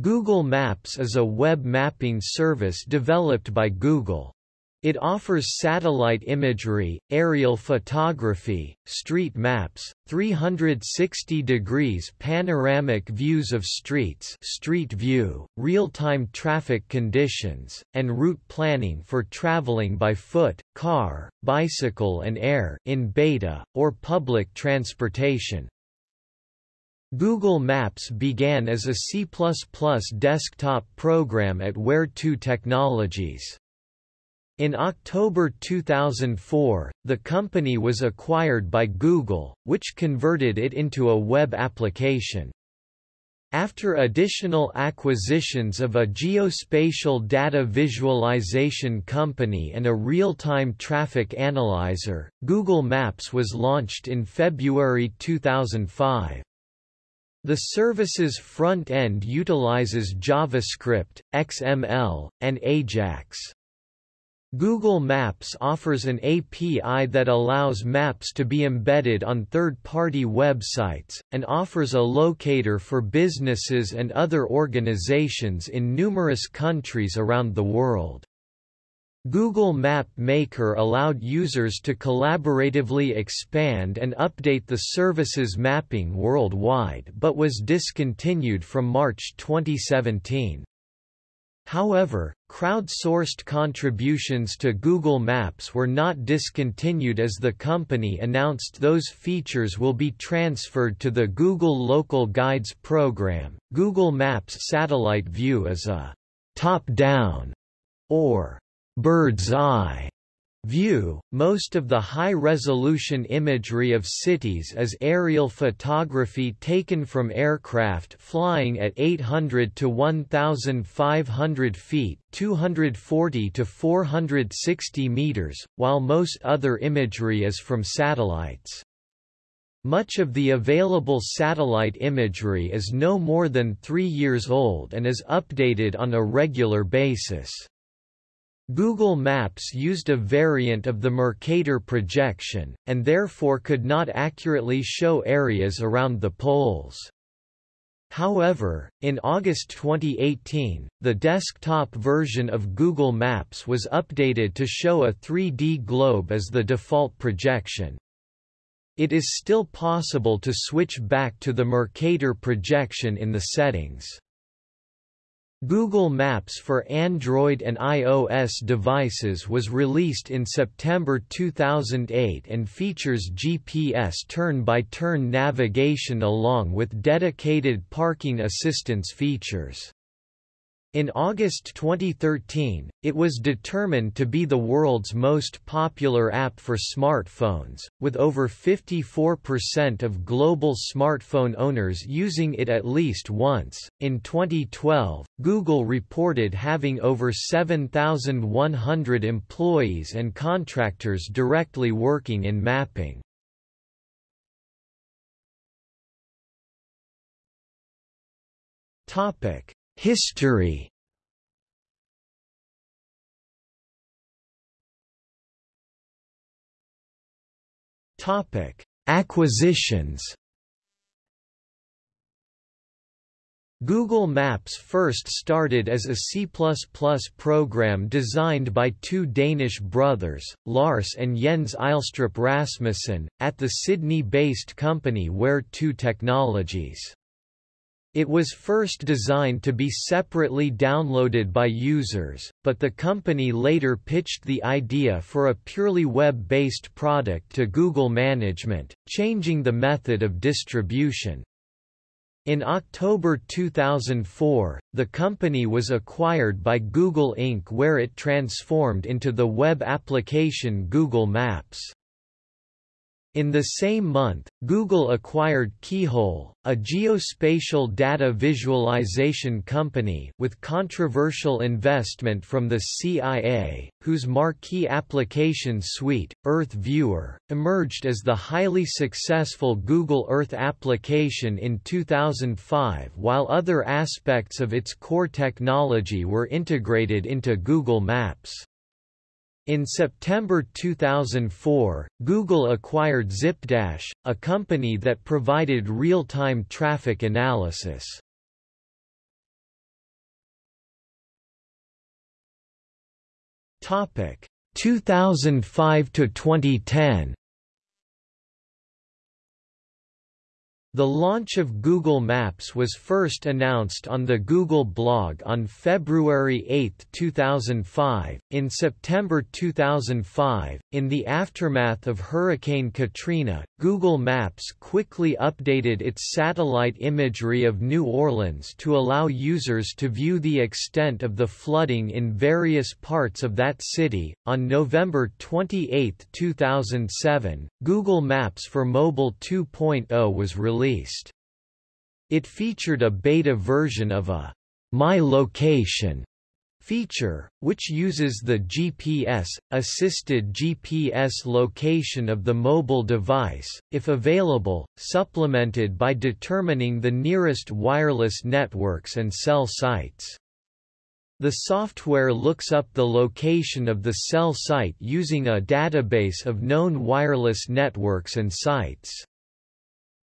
Google Maps is a web mapping service developed by Google. It offers satellite imagery, aerial photography, street maps, 360 degrees panoramic views of streets street view, real-time traffic conditions, and route planning for traveling by foot, car, bicycle and air in beta, or public transportation. Google Maps began as a C++ desktop program at Where2 Technologies. In October 2004, the company was acquired by Google, which converted it into a web application. After additional acquisitions of a geospatial data visualization company and a real-time traffic analyzer, Google Maps was launched in February 2005. The service's front end utilizes JavaScript, XML, and AJAX. Google Maps offers an API that allows maps to be embedded on third-party websites, and offers a locator for businesses and other organizations in numerous countries around the world. Google Map Maker allowed users to collaboratively expand and update the service's mapping worldwide but was discontinued from March 2017. However, crowd-sourced contributions to Google Maps were not discontinued as the company announced those features will be transferred to the Google Local Guides program. Google Maps Satellite View is a top-down or bird's eye view. Most of the high-resolution imagery of cities is aerial photography taken from aircraft flying at 800 to 1500 feet, 240 to 460 meters, while most other imagery is from satellites. Much of the available satellite imagery is no more than 3 years old and is updated on a regular basis. Google Maps used a variant of the Mercator projection, and therefore could not accurately show areas around the poles. However, in August 2018, the desktop version of Google Maps was updated to show a 3D globe as the default projection. It is still possible to switch back to the Mercator projection in the settings. Google Maps for Android and iOS devices was released in September 2008 and features GPS turn-by-turn -turn navigation along with dedicated parking assistance features. In August 2013, it was determined to be the world's most popular app for smartphones, with over 54% of global smartphone owners using it at least once. In 2012, Google reported having over 7,100 employees and contractors directly working in mapping. Topic History Topic: Acquisitions. Google Maps first started as a C++ program designed by two Danish brothers, Lars and Jens Eilstrup Rasmussen, at the Sydney-based company Where2 Technologies. It was first designed to be separately downloaded by users, but the company later pitched the idea for a purely web-based product to Google management, changing the method of distribution. In October 2004, the company was acquired by Google Inc. where it transformed into the web application Google Maps. In the same month, Google acquired Keyhole, a geospatial data visualization company with controversial investment from the CIA, whose marquee application suite, Earth Viewer, emerged as the highly successful Google Earth application in 2005 while other aspects of its core technology were integrated into Google Maps. In September 2004, Google acquired Zipdash, a company that provided real-time traffic analysis. Topic 2005 to 2010. The launch of Google Maps was first announced on the Google blog on February 8, 2005. In September 2005, in the aftermath of Hurricane Katrina, Google Maps quickly updated its satellite imagery of New Orleans to allow users to view the extent of the flooding in various parts of that city. On November 28, 2007, Google Maps for Mobile 2.0 was released released. It featured a beta version of a My Location feature, which uses the GPS-assisted GPS location of the mobile device, if available, supplemented by determining the nearest wireless networks and cell sites. The software looks up the location of the cell site using a database of known wireless networks and sites.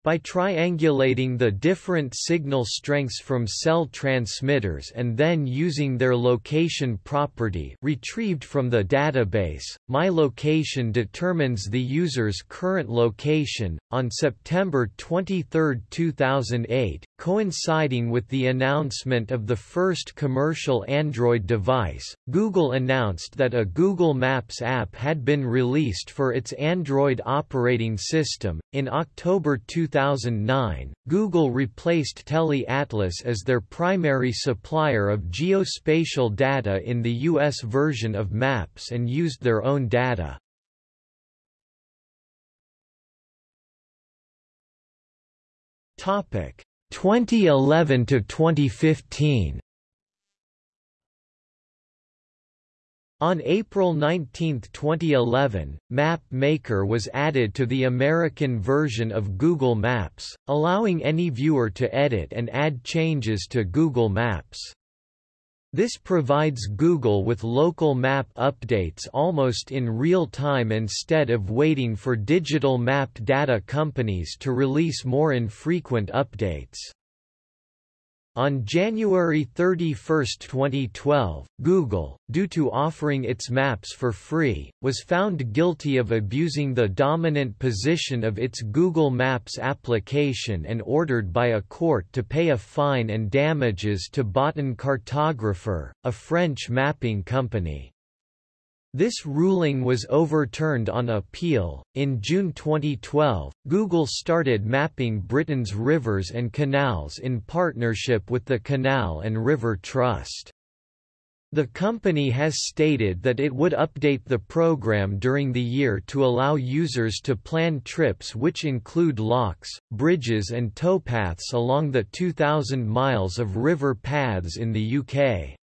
By triangulating the different signal strengths from cell transmitters and then using their location property retrieved from the database, My Location determines the user's current location. On September 23, 2008, coinciding with the announcement of the first commercial Android device, Google announced that a Google Maps app had been released for its Android operating system. In October 2009, Google replaced TeleAtlas as their primary supplier of geospatial data in the U.S. version of Maps and used their own data. Topic 2011 to 2015. On April 19, 2011, Map Maker was added to the American version of Google Maps, allowing any viewer to edit and add changes to Google Maps. This provides Google with local map updates almost in real time instead of waiting for digital map data companies to release more infrequent updates. On January 31, 2012, Google, due to offering its maps for free, was found guilty of abusing the dominant position of its Google Maps application and ordered by a court to pay a fine and damages to Bottin Cartographer, a French mapping company. This ruling was overturned on appeal. In June 2012, Google started mapping Britain's rivers and canals in partnership with the Canal and River Trust. The company has stated that it would update the program during the year to allow users to plan trips which include locks, bridges and towpaths along the 2,000 miles of river paths in the UK.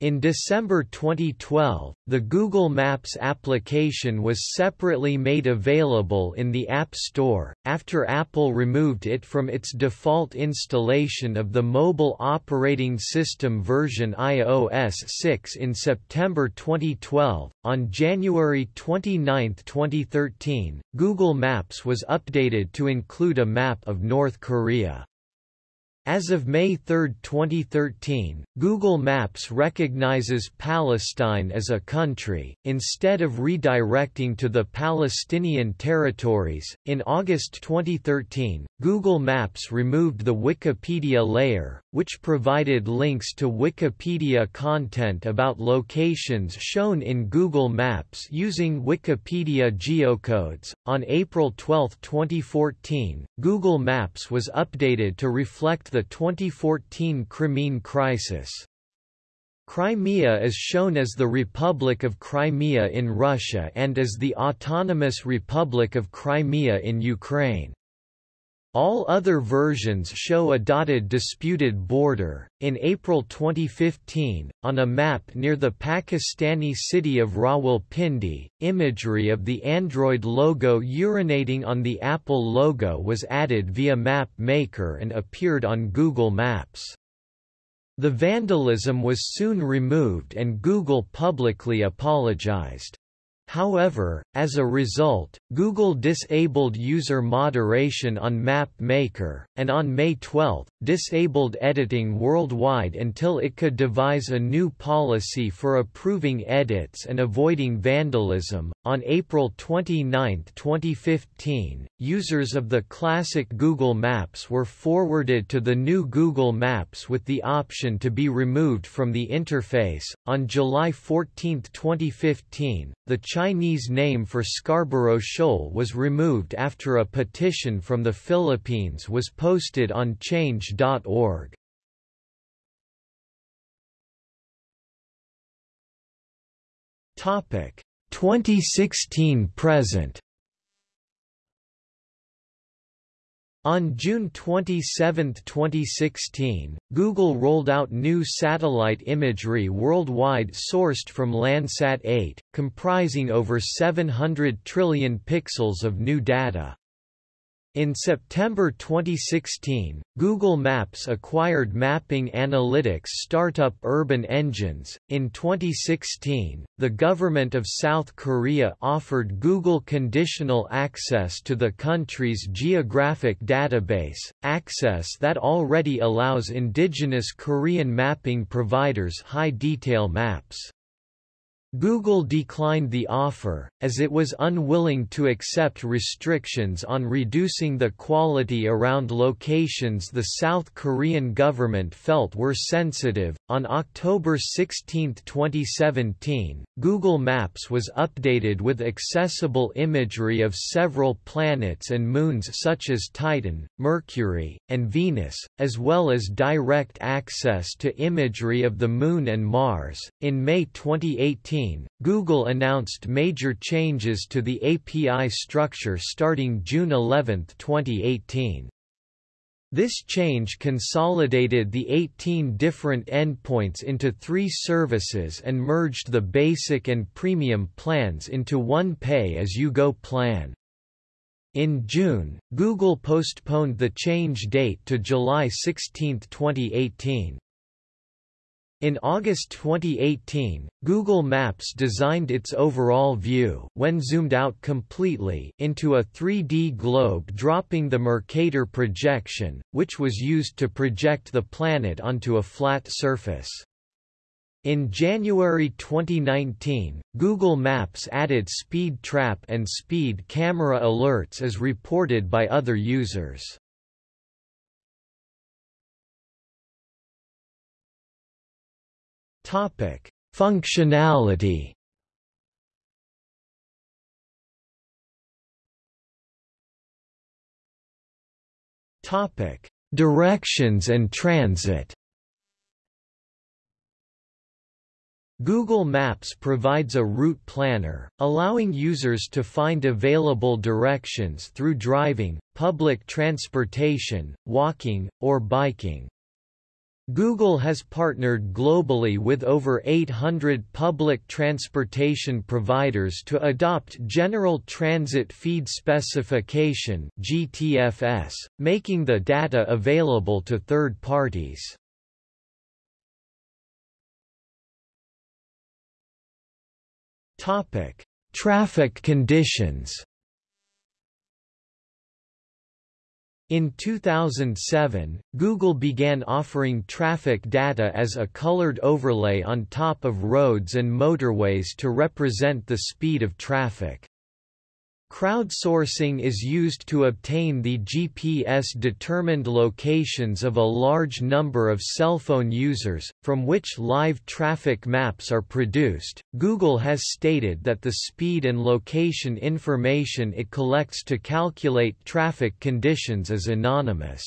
In December 2012, the Google Maps application was separately made available in the App Store, after Apple removed it from its default installation of the mobile operating system version iOS 6 in September 2012. On January 29, 2013, Google Maps was updated to include a map of North Korea. As of May 3, 2013, Google Maps recognizes Palestine as a country, instead of redirecting to the Palestinian territories. In August 2013, Google Maps removed the Wikipedia layer, which provided links to Wikipedia content about locations shown in Google Maps using Wikipedia geocodes. On April 12, 2014, Google Maps was updated to reflect the the 2014 Crimean crisis. Crimea is shown as the Republic of Crimea in Russia and as the Autonomous Republic of Crimea in Ukraine. All other versions show a dotted disputed border. In April 2015, on a map near the Pakistani city of Rawalpindi, imagery of the Android logo urinating on the Apple logo was added via Map Maker and appeared on Google Maps. The vandalism was soon removed and Google publicly apologized. However, as a result, Google disabled user moderation on Map Maker, and on May 12, disabled editing worldwide until it could devise a new policy for approving edits and avoiding vandalism. On April 29, 2015, users of the classic Google Maps were forwarded to the new Google Maps with the option to be removed from the interface. On July 14, 2015, the Chinese name for Scarborough Shoal was removed after a petition from the Philippines was posted on change.org. Topic 2016 present On June 27, 2016, Google rolled out new satellite imagery worldwide sourced from Landsat 8, comprising over 700 trillion pixels of new data. In September 2016, Google Maps acquired mapping analytics startup Urban Engines. In 2016, the government of South Korea offered Google conditional access to the country's geographic database, access that already allows indigenous Korean mapping providers high detail maps. Google declined the offer, as it was unwilling to accept restrictions on reducing the quality around locations the South Korean government felt were sensitive. On October 16, 2017, Google Maps was updated with accessible imagery of several planets and moons such as Titan, Mercury, and Venus, as well as direct access to imagery of the Moon and Mars. In May 2018, Google announced major changes to the API structure starting June 11, 2018. This change consolidated the 18 different endpoints into three services and merged the basic and premium plans into one pay-as-you-go plan. In June, Google postponed the change date to July 16, 2018. In August 2018, Google Maps designed its overall view when zoomed out completely into a 3D globe dropping the Mercator projection, which was used to project the planet onto a flat surface. In January 2019, Google Maps added speed trap and speed camera alerts as reported by other users. Topic: Functionality. Topic: Directions and transit. Google Maps provides a route planner, allowing users to find available directions through driving, public transportation, walking, or biking. Google has partnered globally with over 800 public transportation providers to adopt General Transit Feed Specification (GTFS), making the data available to third parties. Topic: Traffic conditions. In 2007, Google began offering traffic data as a colored overlay on top of roads and motorways to represent the speed of traffic. Crowdsourcing is used to obtain the GPS-determined locations of a large number of cell phone users, from which live traffic maps are produced. Google has stated that the speed and location information it collects to calculate traffic conditions is anonymous.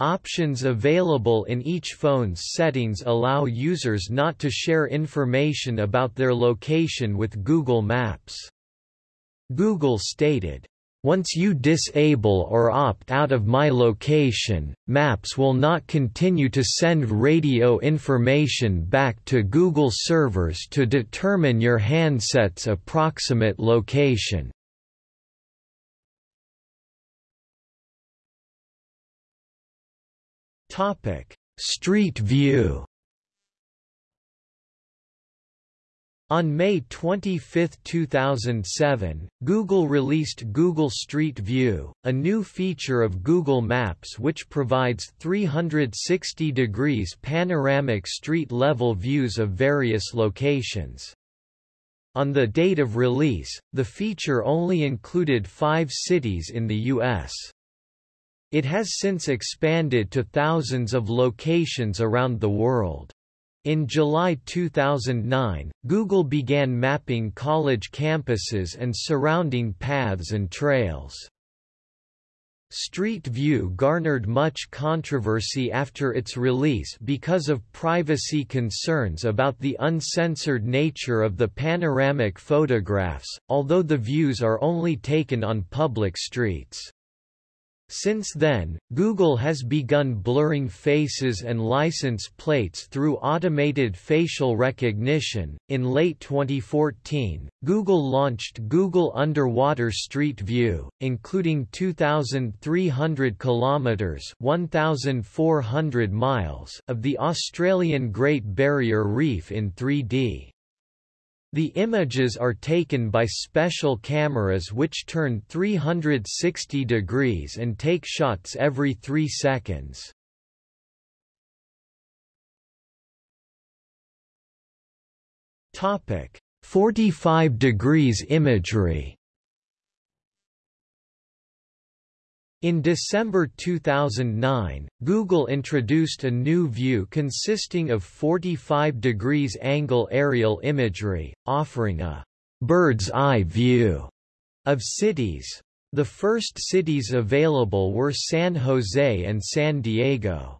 Options available in each phone's settings allow users not to share information about their location with Google Maps. Google stated, once you disable or opt out of my location, Maps will not continue to send radio information back to Google servers to determine your handset's approximate location. Street View On May 25, 2007, Google released Google Street View, a new feature of Google Maps which provides 360 degrees panoramic street-level views of various locations. On the date of release, the feature only included five cities in the U.S. It has since expanded to thousands of locations around the world. In July 2009, Google began mapping college campuses and surrounding paths and trails. Street View garnered much controversy after its release because of privacy concerns about the uncensored nature of the panoramic photographs, although the views are only taken on public streets. Since then, Google has begun blurring faces and license plates through automated facial recognition. In late 2014, Google launched Google Underwater Street View, including 2,300 kilometers (1,400 miles) of the Australian Great Barrier Reef in 3D. The images are taken by special cameras which turn 360 degrees and take shots every 3 seconds. Topic: 45 degrees imagery. In December 2009, Google introduced a new view consisting of 45 degrees angle aerial imagery, offering a bird's eye view of cities. The first cities available were San Jose and San Diego.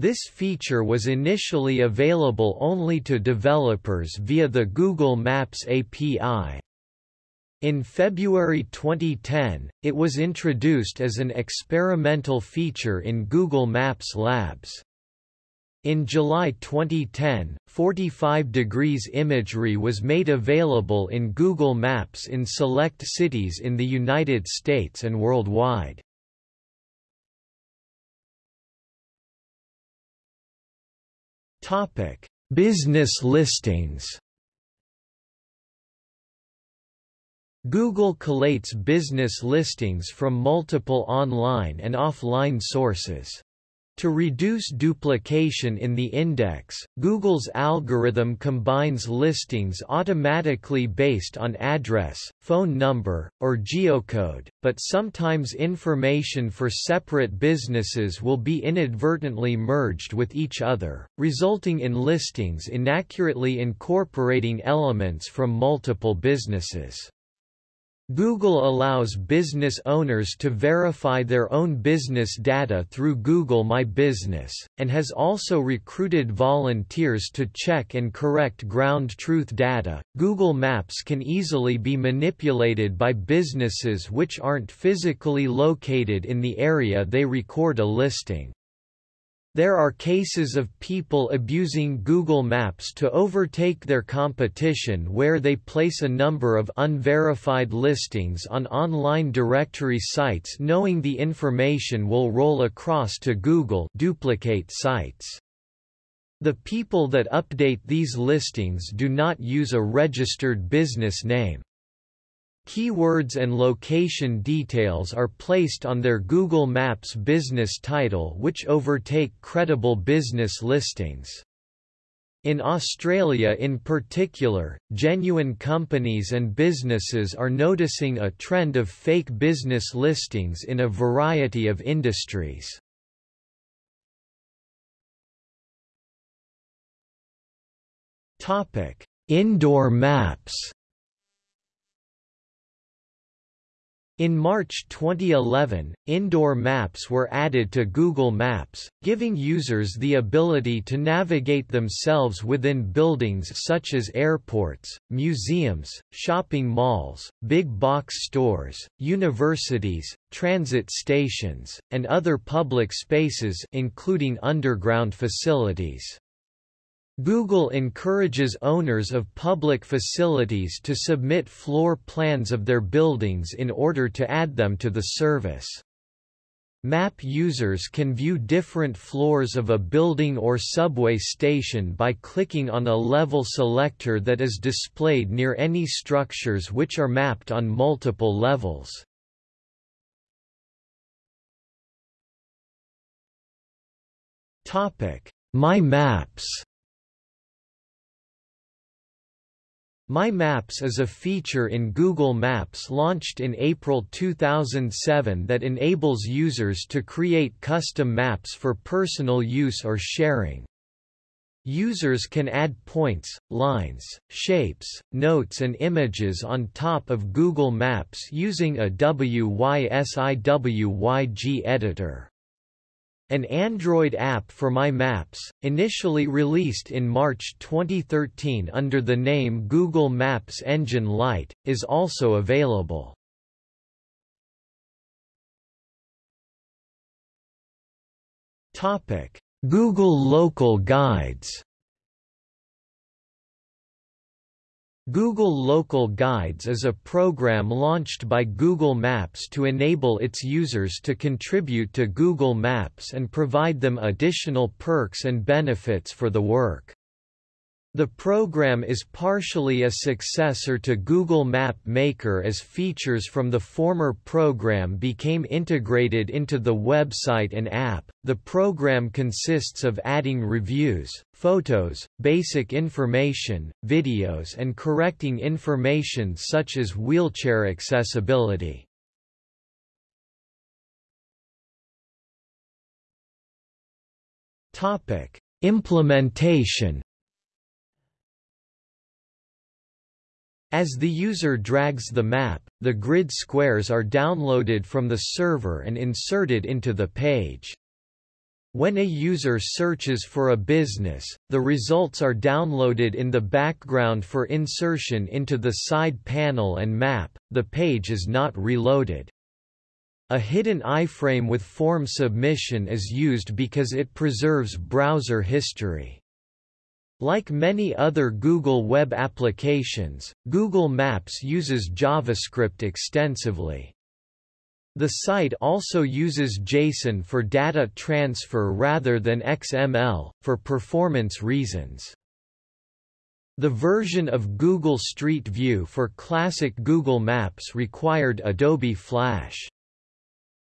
This feature was initially available only to developers via the Google Maps API. In February 2010, it was introduced as an experimental feature in Google Maps Labs. In July 2010, 45 degrees imagery was made available in Google Maps in select cities in the United States and worldwide. Topic: Business listings. Google collates business listings from multiple online and offline sources. To reduce duplication in the index, Google's algorithm combines listings automatically based on address, phone number, or geocode, but sometimes information for separate businesses will be inadvertently merged with each other, resulting in listings inaccurately incorporating elements from multiple businesses. Google allows business owners to verify their own business data through Google My Business, and has also recruited volunteers to check and correct ground truth data. Google Maps can easily be manipulated by businesses which aren't physically located in the area they record a listing. There are cases of people abusing Google Maps to overtake their competition where they place a number of unverified listings on online directory sites knowing the information will roll across to Google duplicate sites. The people that update these listings do not use a registered business name. Keywords and location details are placed on their Google Maps business title which overtake credible business listings. In Australia in particular, genuine companies and businesses are noticing a trend of fake business listings in a variety of industries. Indoor maps In March 2011, indoor maps were added to Google Maps, giving users the ability to navigate themselves within buildings such as airports, museums, shopping malls, big box stores, universities, transit stations, and other public spaces including underground facilities. Google encourages owners of public facilities to submit floor plans of their buildings in order to add them to the service. Map users can view different floors of a building or subway station by clicking on a level selector that is displayed near any structures which are mapped on multiple levels. My Maps My Maps is a feature in Google Maps launched in April 2007 that enables users to create custom maps for personal use or sharing. Users can add points, lines, shapes, notes and images on top of Google Maps using a WYSIWYG editor. An Android app for My Maps, initially released in March 2013 under the name Google Maps Engine Lite, is also available. Google Local Guides Google Local Guides is a program launched by Google Maps to enable its users to contribute to Google Maps and provide them additional perks and benefits for the work. The program is partially a successor to Google Map Maker as features from the former program became integrated into the website and app. The program consists of adding reviews, photos, basic information, videos, and correcting information such as wheelchair accessibility. Topic: Implementation As the user drags the map, the grid squares are downloaded from the server and inserted into the page. When a user searches for a business, the results are downloaded in the background for insertion into the side panel and map, the page is not reloaded. A hidden iframe with form submission is used because it preserves browser history. Like many other Google web applications, Google Maps uses JavaScript extensively. The site also uses JSON for data transfer rather than XML, for performance reasons. The version of Google Street View for classic Google Maps required Adobe Flash.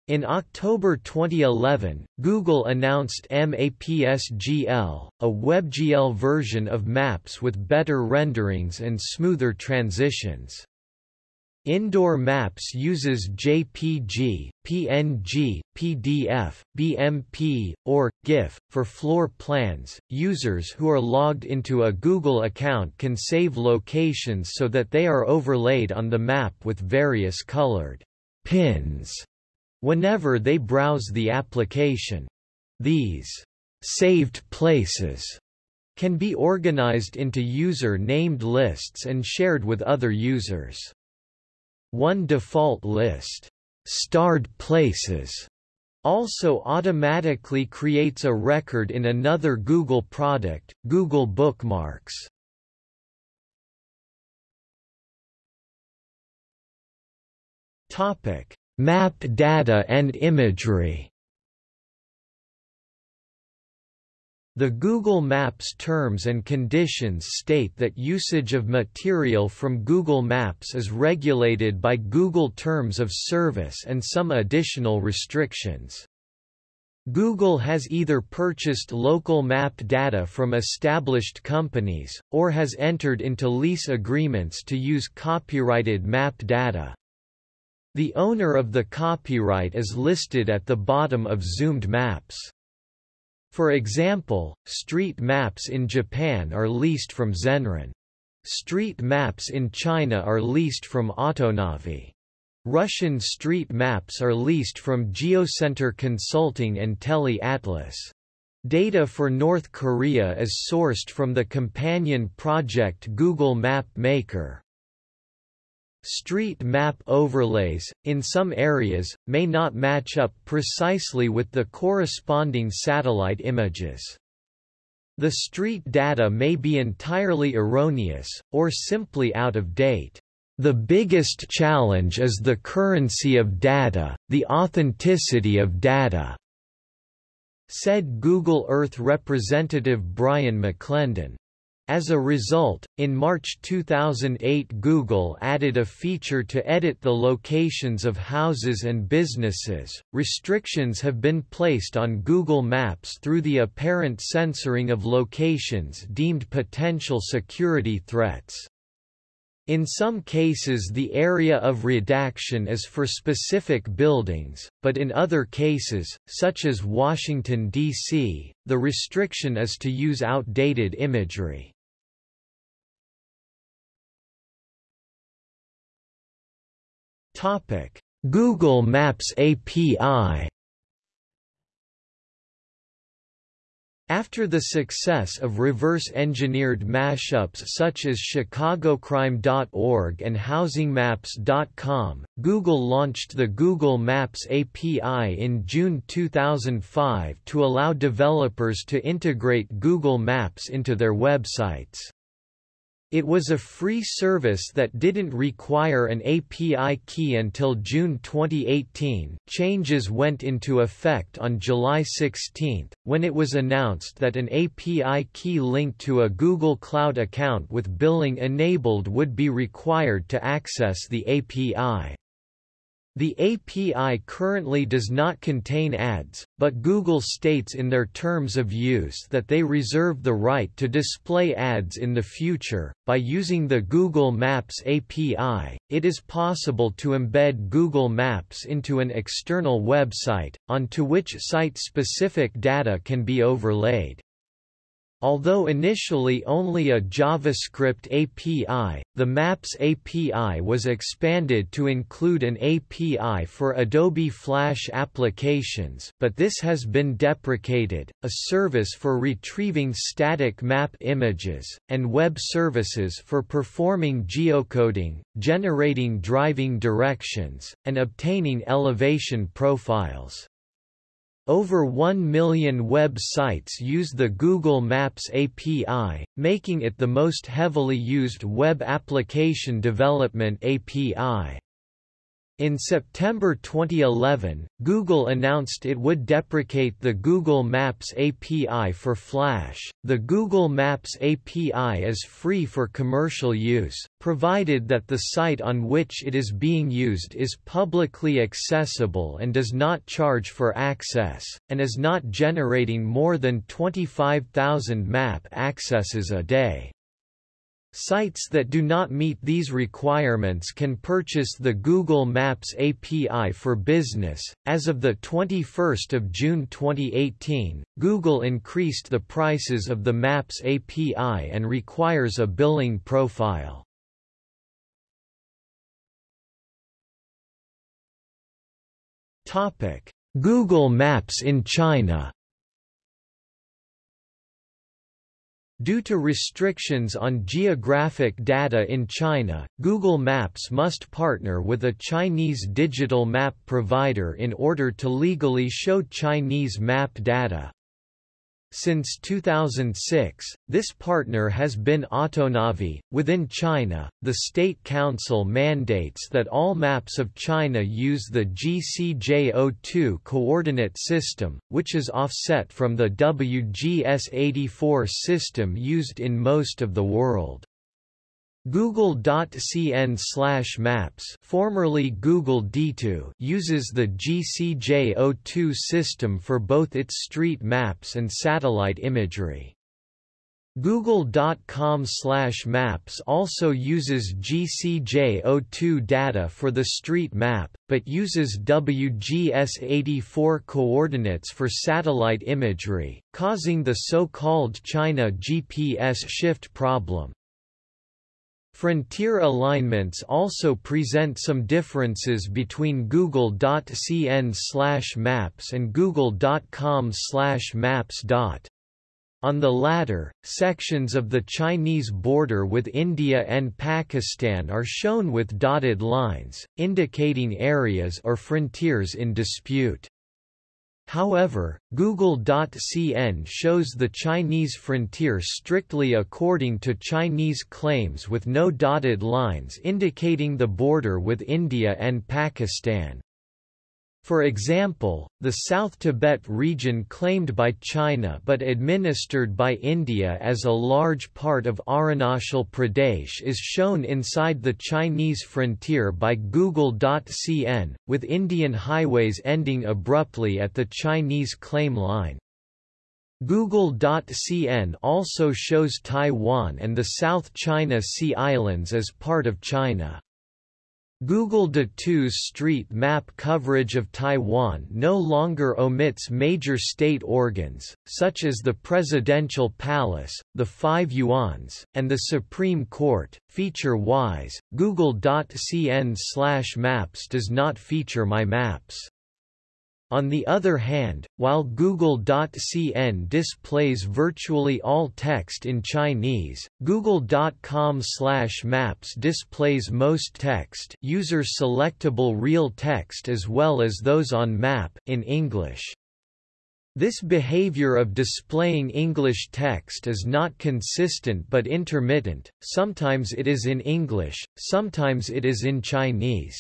In October 2011, Google announced MAPSGL, a WebGL version of Maps with better renderings and smoother transitions. Indoor Maps uses JPG, PNG, PDF, BMP, or GIF for floor plans. Users who are logged into a Google account can save locations so that they are overlaid on the map with various colored pins whenever they browse the application. These saved places can be organized into user-named lists and shared with other users. One default list, starred places, also automatically creates a record in another Google product, Google Bookmarks. Topic: Map data and imagery The Google Maps terms and conditions state that usage of material from Google Maps is regulated by Google Terms of Service and some additional restrictions. Google has either purchased local map data from established companies, or has entered into lease agreements to use copyrighted map data. The owner of the copyright is listed at the bottom of zoomed maps. For example, street maps in Japan are leased from Zenrin. Street maps in China are leased from Autonavi. Russian street maps are leased from Geocenter Consulting and Tele Atlas. Data for North Korea is sourced from the companion project Google Map Maker. Street map overlays, in some areas, may not match up precisely with the corresponding satellite images. The street data may be entirely erroneous, or simply out of date. The biggest challenge is the currency of data, the authenticity of data, said Google Earth representative Brian McClendon. As a result, in March 2008 Google added a feature to edit the locations of houses and businesses. Restrictions have been placed on Google Maps through the apparent censoring of locations deemed potential security threats. In some cases the area of redaction is for specific buildings, but in other cases, such as Washington, D.C., the restriction is to use outdated imagery. Google Maps API After the success of reverse-engineered mashups such as chicagocrime.org and housingmaps.com, Google launched the Google Maps API in June 2005 to allow developers to integrate Google Maps into their websites. It was a free service that didn't require an API key until June 2018. Changes went into effect on July 16, when it was announced that an API key linked to a Google Cloud account with billing enabled would be required to access the API. The API currently does not contain ads, but Google states in their terms of use that they reserve the right to display ads in the future. By using the Google Maps API, it is possible to embed Google Maps into an external website, onto which site-specific data can be overlaid. Although initially only a JavaScript API, the Maps API was expanded to include an API for Adobe Flash applications but this has been deprecated, a service for retrieving static map images, and web services for performing geocoding, generating driving directions, and obtaining elevation profiles. Over 1 million web sites use the Google Maps API, making it the most heavily used web application development API. In September 2011, Google announced it would deprecate the Google Maps API for Flash. The Google Maps API is free for commercial use, provided that the site on which it is being used is publicly accessible and does not charge for access, and is not generating more than 25,000 map accesses a day. Sites that do not meet these requirements can purchase the Google Maps API for Business. As of the 21st of June 2018, Google increased the prices of the Maps API and requires a billing profile. Topic: Google Maps in China. Due to restrictions on geographic data in China, Google Maps must partner with a Chinese digital map provider in order to legally show Chinese map data. Since 2006, this partner has been Autonavi. Within China, the State Council mandates that all maps of China use the GCJ02 coordinate system, which is offset from the WGS84 system used in most of the world. Google.cn slash maps formerly Google Ditu uses the GCJ02 system for both its street maps and satellite imagery. Google.com slash maps also uses GCJ02 data for the street map, but uses WGS84 coordinates for satellite imagery, causing the so-called China GPS shift problem. Frontier alignments also present some differences between google.cn maps and google.com maps. On the latter, sections of the Chinese border with India and Pakistan are shown with dotted lines, indicating areas or frontiers in dispute. However, Google.cn shows the Chinese frontier strictly according to Chinese claims with no dotted lines indicating the border with India and Pakistan. For example, the South Tibet region claimed by China but administered by India as a large part of Arunachal Pradesh is shown inside the Chinese frontier by Google.cn, with Indian highways ending abruptly at the Chinese claim line. Google.cn also shows Taiwan and the South China Sea Islands as part of China. Google Ditu's street map coverage of Taiwan no longer omits major state organs, such as the Presidential Palace, the Five Yuans, and the Supreme Court. Feature-wise, Google.cn/maps does not feature my maps. On the other hand, while Google.cn displays virtually all text in Chinese, Google.com/maps displays most text, user-selectable real text as well as those on map in English. This behavior of displaying English text is not consistent but intermittent, sometimes it is in English, sometimes it is in Chinese.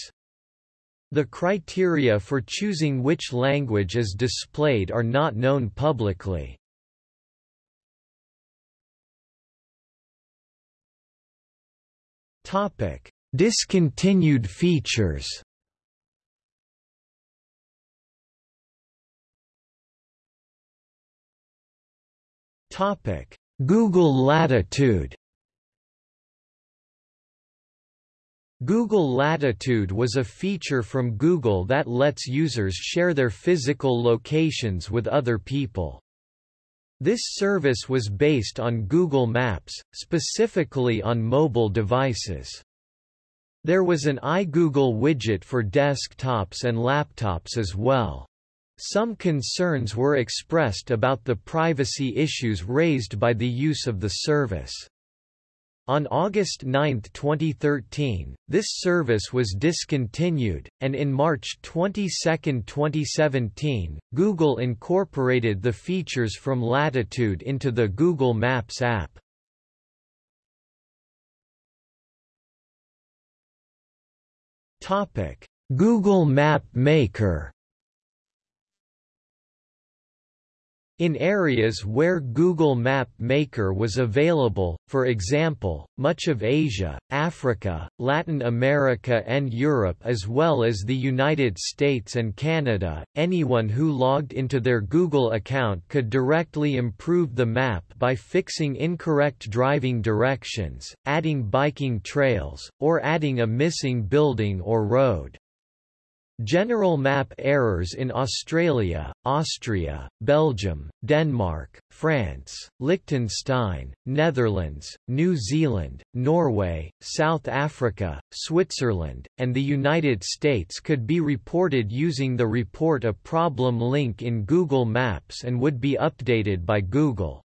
The criteria for choosing which language is displayed are not known publicly. Topic: Discontinued features. Topic: Google Latitude. Google Latitude was a feature from Google that lets users share their physical locations with other people. This service was based on Google Maps, specifically on mobile devices. There was an iGoogle widget for desktops and laptops as well. Some concerns were expressed about the privacy issues raised by the use of the service. On August 9, 2013, this service was discontinued, and in March 22, 2017, Google incorporated the features from Latitude into the Google Maps app. Google Map Maker In areas where Google Map Maker was available, for example, much of Asia, Africa, Latin America and Europe as well as the United States and Canada, anyone who logged into their Google account could directly improve the map by fixing incorrect driving directions, adding biking trails, or adding a missing building or road. General map errors in Australia, Austria, Belgium, Denmark, France, Liechtenstein, Netherlands, New Zealand, Norway, South Africa, Switzerland, and the United States could be reported using the Report a Problem link in Google Maps and would be updated by Google.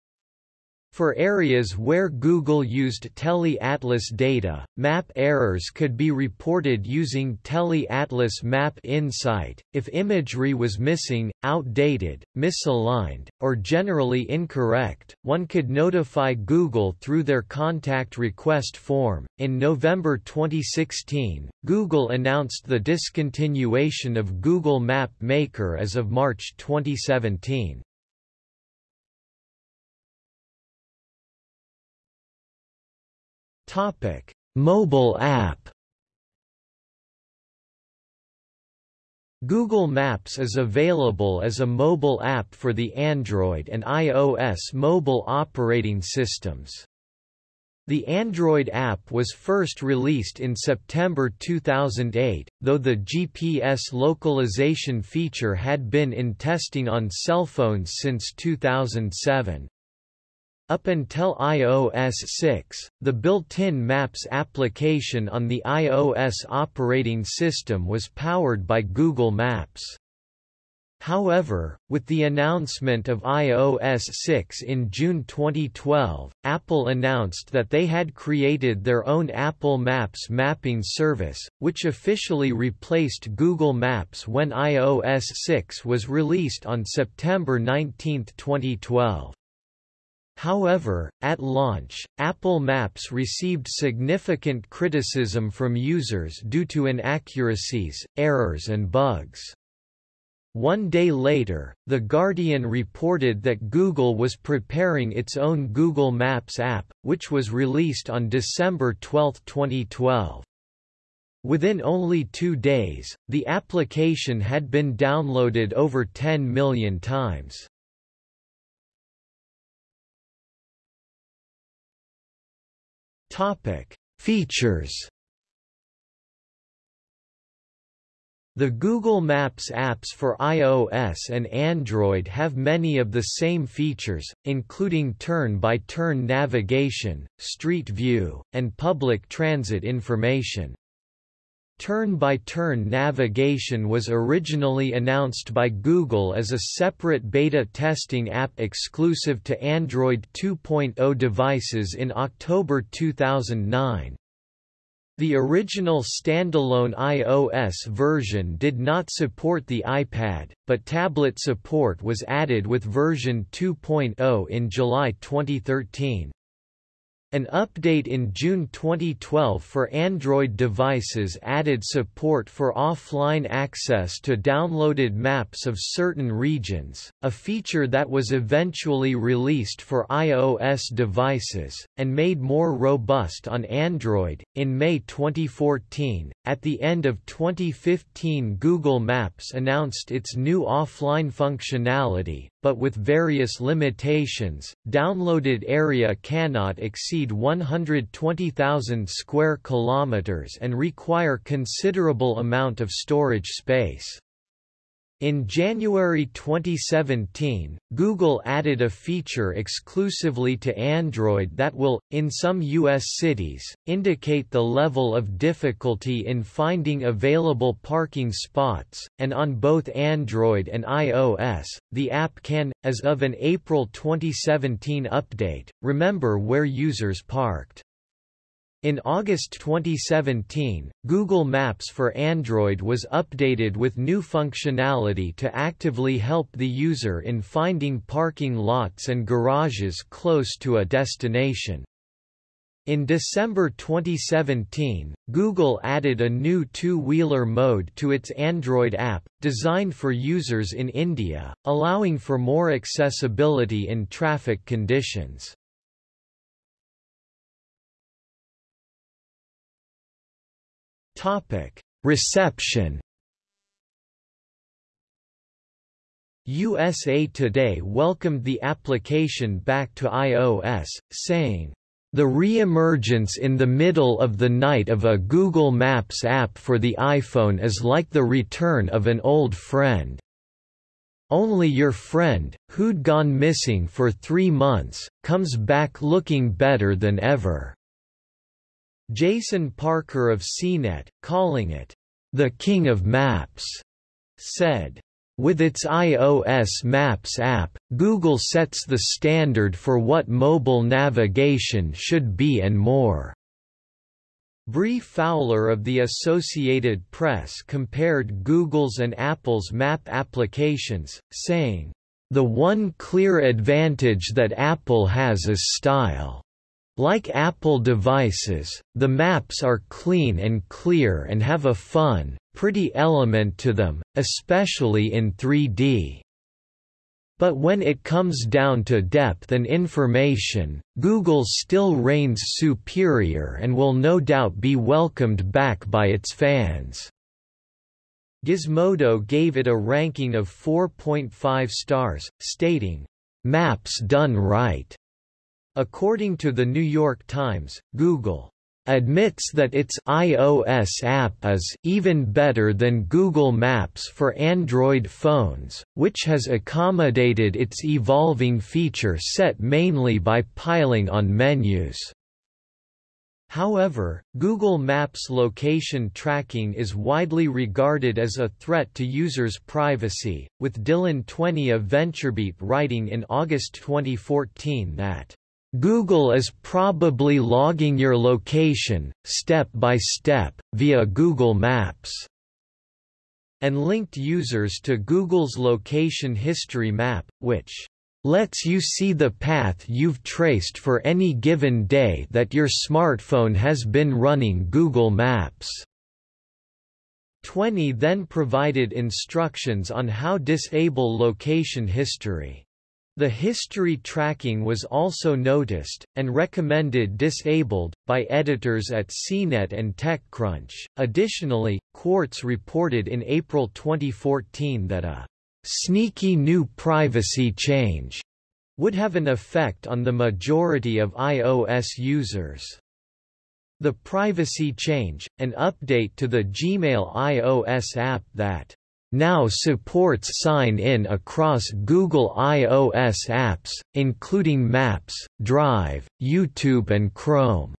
For areas where Google used Tele-Atlas data, map errors could be reported using Tele-Atlas Map Insight. If imagery was missing, outdated, misaligned, or generally incorrect, one could notify Google through their contact request form. In November 2016, Google announced the discontinuation of Google Map Maker as of March 2017. Topic: Mobile app. Google Maps is available as a mobile app for the Android and iOS mobile operating systems. The Android app was first released in September 2008, though the GPS localization feature had been in testing on cell phones since 2007. Up until iOS 6, the built-in Maps application on the iOS operating system was powered by Google Maps. However, with the announcement of iOS 6 in June 2012, Apple announced that they had created their own Apple Maps mapping service, which officially replaced Google Maps when iOS 6 was released on September 19, 2012. However, at launch, Apple Maps received significant criticism from users due to inaccuracies, errors and bugs. One day later, The Guardian reported that Google was preparing its own Google Maps app, which was released on December 12, 2012. Within only two days, the application had been downloaded over 10 million times. Features The Google Maps apps for iOS and Android have many of the same features, including turn-by-turn -turn navigation, street view, and public transit information. Turn-by-turn -turn navigation was originally announced by Google as a separate beta testing app exclusive to Android 2.0 devices in October 2009. The original standalone iOS version did not support the iPad, but tablet support was added with version 2.0 in July 2013. An update in June 2012 for Android devices added support for offline access to downloaded maps of certain regions, a feature that was eventually released for iOS devices, and made more robust on Android. In May 2014, at the end of 2015, Google Maps announced its new offline functionality, but with various limitations. Downloaded area cannot exceed 120,000 square kilometers and require considerable amount of storage space. In January 2017, Google added a feature exclusively to Android that will, in some U.S. cities, indicate the level of difficulty in finding available parking spots, and on both Android and iOS, the app can, as of an April 2017 update, remember where users parked. In August 2017, Google Maps for Android was updated with new functionality to actively help the user in finding parking lots and garages close to a destination. In December 2017, Google added a new two-wheeler mode to its Android app, designed for users in India, allowing for more accessibility in traffic conditions. Topic: Reception. USA Today welcomed the application back to iOS, saying, the re-emergence in the middle of the night of a Google Maps app for the iPhone is like the return of an old friend. Only your friend, who'd gone missing for three months, comes back looking better than ever. Jason Parker of CNET, calling it, "...the king of maps," said, with its iOS Maps app, Google sets the standard for what mobile navigation should be and more. Bree Fowler of the Associated Press compared Google's and Apple's map applications, saying, The one clear advantage that Apple has is style. Like Apple devices, the maps are clean and clear and have a fun, pretty element to them, especially in 3D. But when it comes down to depth and information, Google still reigns superior and will no doubt be welcomed back by its fans. Gizmodo gave it a ranking of 4.5 stars, stating, Maps done right. According to the New York Times, Google admits that its iOS app is even better than Google Maps for Android phones, which has accommodated its evolving feature set mainly by piling on menus. However, Google Maps location tracking is widely regarded as a threat to users' privacy, with Dylan Tweney of VentureBeat writing in August 2014 that Google is probably logging your location, step by step, via Google Maps, and linked users to Google's location history map, which lets you see the path you've traced for any given day that your smartphone has been running Google Maps. Tweney then provided instructions on how disable location history. The history tracking was also noticed, and recommended disabled, by editors at CNET and TechCrunch. Additionally, Quartz reported in April 2014 that a sneaky new privacy change would have an effect on the majority of iOS users. The privacy change, an update to the Gmail iOS app that now supports sign-in across Google iOS apps, including Maps, Drive, YouTube and Chrome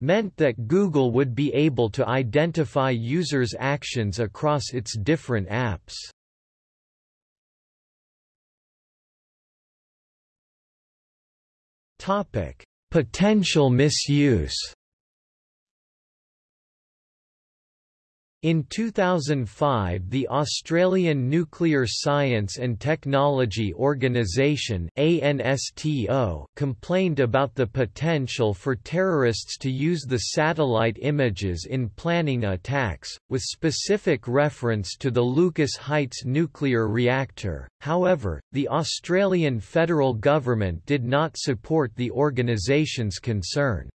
meant that Google would be able to identify users' actions across its different apps. Topic: Potential misuse. In 2005 the Australian Nuclear Science and Technology Organisation complained about the potential for terrorists to use the satellite images in planning attacks, with specific reference to the Lucas Heights nuclear reactor. However, the Australian federal government did not support the organisation's concern.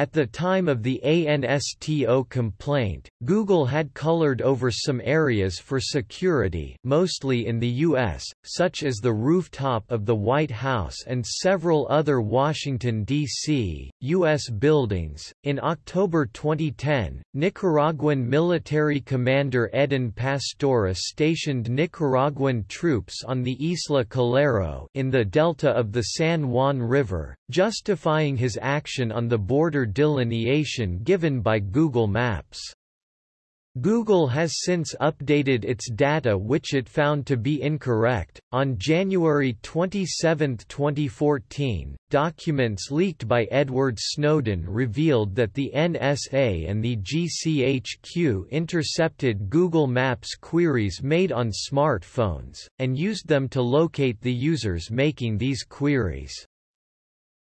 At the time of the ANSTO complaint, Google had colored over some areas for security mostly in the U.S., such as the rooftop of the White House and several other Washington, D.C., U.S. buildings. In October 2010, Nicaraguan military commander Edén Pastora stationed Nicaraguan troops on the Isla Calero in the delta of the San Juan River, justifying his action on the border delineation given by Google Maps. Google has since updated its data which it found to be incorrect. On January 27, 2014, documents leaked by Edward Snowden revealed that the NSA and the GCHQ intercepted Google Maps queries made on smartphones, and used them to locate the users making these queries.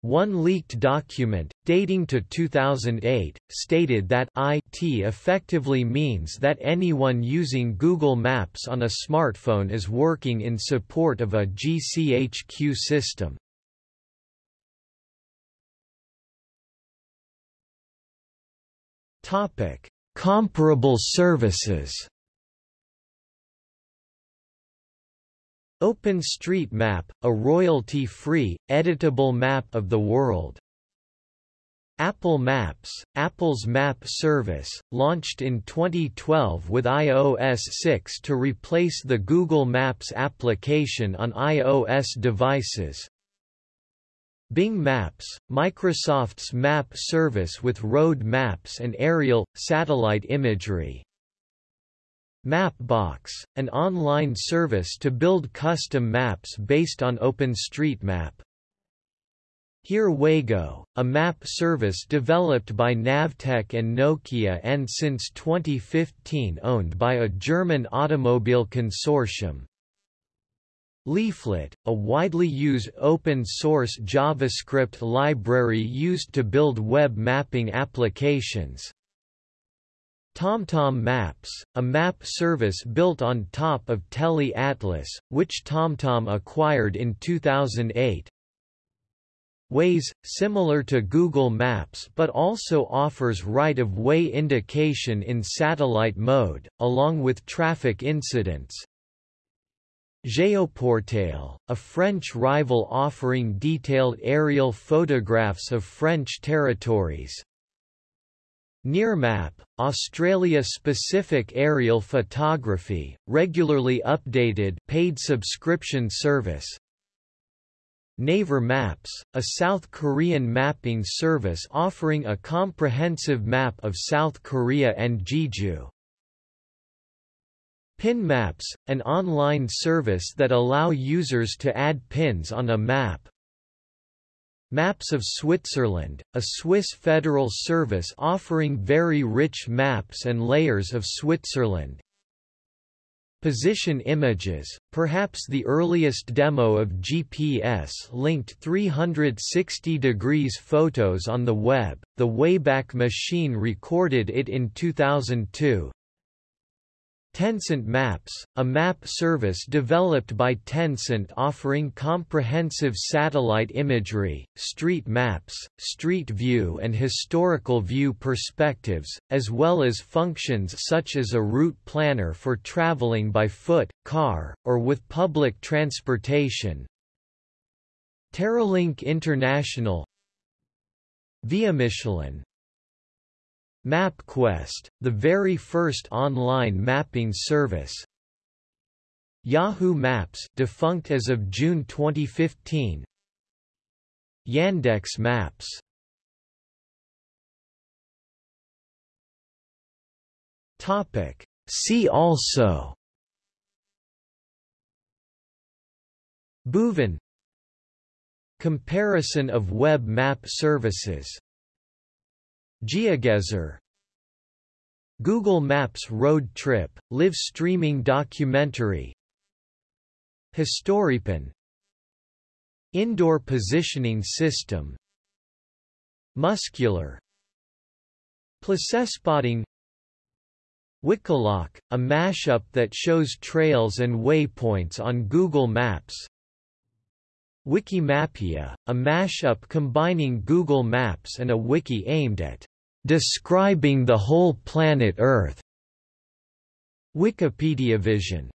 One leaked document, dating to 2008, stated that IT effectively means that anyone using Google Maps on a smartphone is working in support of a GCHQ system. Comparable services OpenStreetMap, a royalty-free, editable map of the world. Apple Maps, Apple's map service, launched in 2012 with iOS 6 to replace the Google Maps application on iOS devices. Bing Maps, Microsoft's map service with road maps and aerial, satellite imagery. Mapbox, an online service to build custom maps based on OpenStreetMap. Here WeGo, a map service developed by Navteq and Nokia and since 2015 owned by a German automobile consortium. Leaflet, a widely used open-source JavaScript library used to build web mapping applications. TomTom Maps, a map service built on top of Tele Atlas, which TomTom acquired in 2008. Waze, similar to Google Maps but also offers right-of-way indication in satellite mode, along with traffic incidents. Géoportail, a French rival offering detailed aerial photographs of French territories, Nearmap, Australia-specific aerial photography, regularly updated paid subscription service. Naver Maps, a South Korean mapping service offering a comprehensive map of South Korea and Jeju. Pin Maps, an online service that allow users to add pins on a map. Maps of Switzerland, a Swiss federal service offering very rich maps and layers of Switzerland. Position images, perhaps the earliest demo of GPS-linked 360 degrees photos on the web, the Wayback Machine recorded it in 2002, Tencent Maps, a map service developed by Tencent offering comprehensive satellite imagery, street maps, street view and historical view perspectives, as well as functions such as a route planner for traveling by foot, car, or with public transportation. Terralink International Via Michelin MapQuest, the very first online mapping service. Yahoo Maps defunct as of June 2015. Yandex Maps. Topic. See also. Bhuvan. Comparison of web map services GeoGuessr Google Maps Road Trip, live streaming documentary Historypin Indoor Positioning System Muscular Placespotting Wikiloc, a mashup that shows trails and waypoints on Google Maps Wikimapia, a mashup combining Google Maps and a wiki aimed at describing the whole planet Earth. Wikipedia Vision